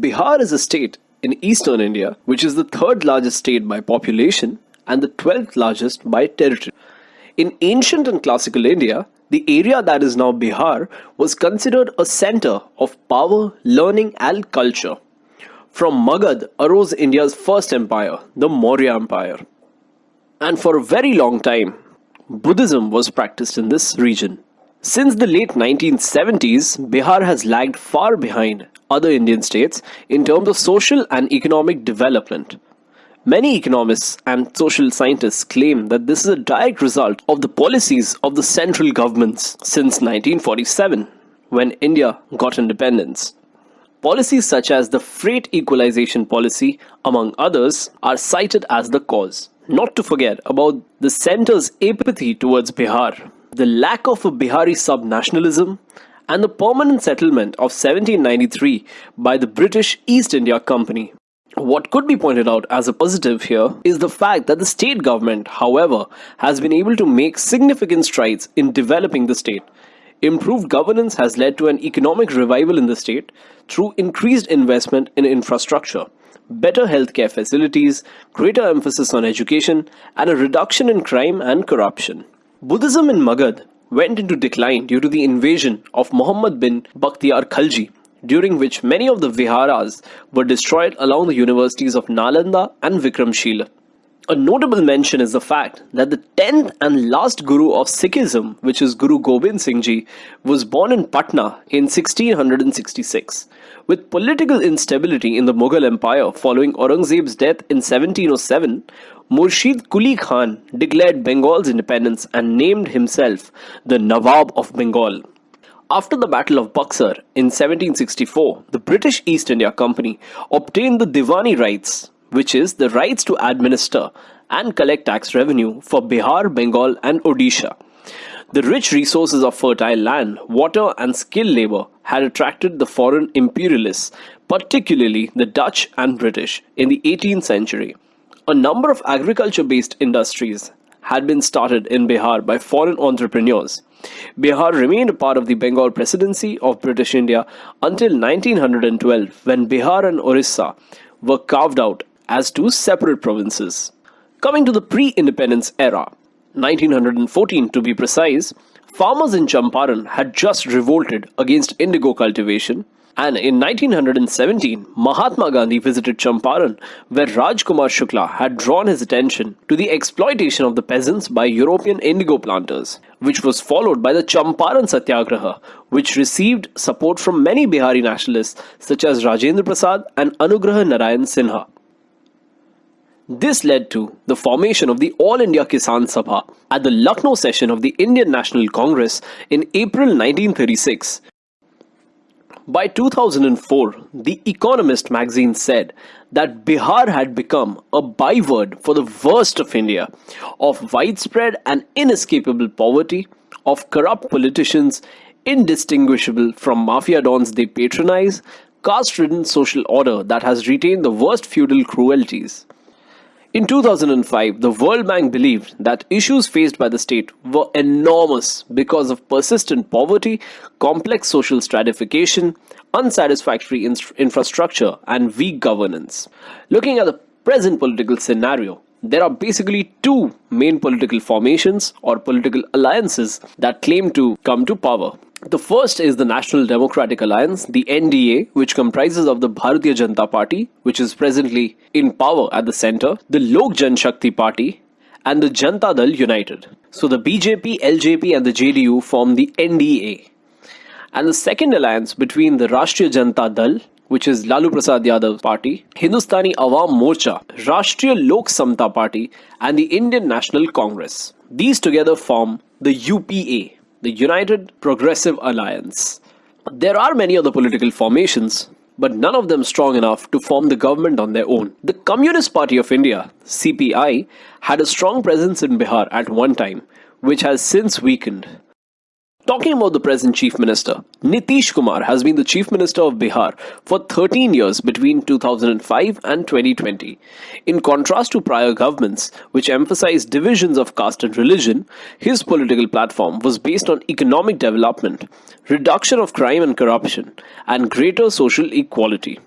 Bihar is a state in eastern India, which is the third largest state by population and the 12th largest by territory. In ancient and classical India, the area that is now Bihar was considered a center of power, learning and culture. From Magadh arose India's first empire, the Maurya Empire. And for a very long time, Buddhism was practiced in this region. Since the late 1970s, Bihar has lagged far behind other Indian states in terms of social and economic development. Many economists and social scientists claim that this is a direct result of the policies of the central governments since 1947, when India got independence. Policies such as the freight equalization policy, among others, are cited as the cause. Not to forget about the centre's apathy towards Bihar, the lack of a Bihari sub-nationalism, and the permanent settlement of 1793 by the British East India Company. What could be pointed out as a positive here is the fact that the state government, however, has been able to make significant strides in developing the state. Improved governance has led to an economic revival in the state through increased investment in infrastructure, better healthcare facilities, greater emphasis on education, and a reduction in crime and corruption. Buddhism in Magadh went into decline due to the invasion of Muhammad bin Bakhtiar Khalji during which many of the viharas were destroyed along the universities of Nalanda and Vikramshila. A notable mention is the fact that the 10th and last Guru of Sikhism, which is Guru Gobind Singh Ji, was born in Patna in 1666. With political instability in the Mughal Empire following Aurangzeb's death in 1707, Murshid Quli Khan declared Bengal's independence and named himself the Nawab of Bengal. After the Battle of Buxar in 1764, the British East India Company obtained the Diwani rights, which is the rights to administer and collect tax revenue for Bihar, Bengal and Odisha. The rich resources of fertile land, water and skilled labor had attracted the foreign imperialists, particularly the Dutch and British, in the 18th century. A number of agriculture-based industries had been started in Bihar by foreign entrepreneurs. Bihar remained a part of the Bengal Presidency of British India until 1912 when Bihar and Orissa were carved out as two separate provinces. Coming to the pre-independence era, 1914 to be precise, farmers in Champaran had just revolted against indigo cultivation and in 1917, Mahatma Gandhi visited Champaran, where Rajkumar Shukla had drawn his attention to the exploitation of the peasants by European indigo planters, which was followed by the Champaran Satyagraha, which received support from many Bihari nationalists such as Rajendra Prasad and Anugrah Narayan Sinha. This led to the formation of the All India Kisan Sabha at the Lucknow session of the Indian National Congress in April 1936, by 2004, The Economist magazine said that Bihar had become a byword for the worst of India, of widespread and inescapable poverty, of corrupt politicians indistinguishable from mafia dons they patronize, caste-ridden social order that has retained the worst feudal cruelties. In 2005, the World Bank believed that issues faced by the state were enormous because of persistent poverty, complex social stratification, unsatisfactory infrastructure, and weak governance. Looking at the present political scenario, there are basically two main political formations or political alliances that claim to come to power. The first is the National Democratic Alliance, the NDA, which comprises of the Bharatiya Janata Party, which is presently in power at the center, the Lok Jan Shakti Party, and the Janata Dal United. So the BJP, LJP and the JDU form the NDA. And the second alliance between the Rashtriya Janata Dal, which is Lalu Prasad Yadav party, Hindustani Awam Morcha, Rashtriya Lok Samta party and the Indian National Congress. These together form the UPA, the United Progressive Alliance. There are many other political formations, but none of them strong enough to form the government on their own. The Communist Party of India, CPI, had a strong presence in Bihar at one time, which has since weakened. Talking about the present Chief Minister, Nitish Kumar has been the Chief Minister of Bihar for 13 years between 2005 and 2020. In contrast to prior governments, which emphasized divisions of caste and religion, his political platform was based on economic development, reduction of crime and corruption, and greater social equality.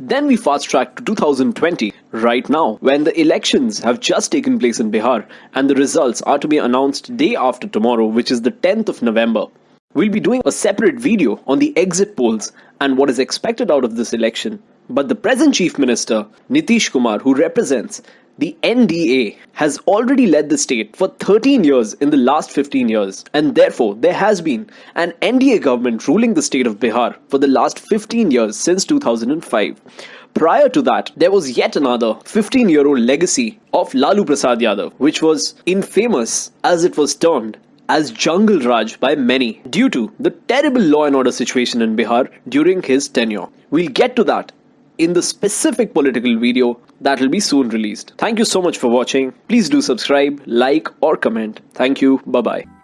Then we fast track to 2020, right now, when the elections have just taken place in Bihar and the results are to be announced day after tomorrow, which is the 10th of November. We'll be doing a separate video on the exit polls and what is expected out of this election. But the present Chief Minister, Nitish Kumar, who represents the NDA has already led the state for 13 years in the last 15 years, and therefore there has been an NDA government ruling the state of Bihar for the last 15 years since 2005. Prior to that, there was yet another 15 year old legacy of Lalu Prasad Yadav, which was infamous as it was termed as Jungle Raj by many due to the terrible law and order situation in Bihar during his tenure. We'll get to that in the specific political video that will be soon released. Thank you so much for watching. Please do subscribe, like or comment. Thank you. Bye bye.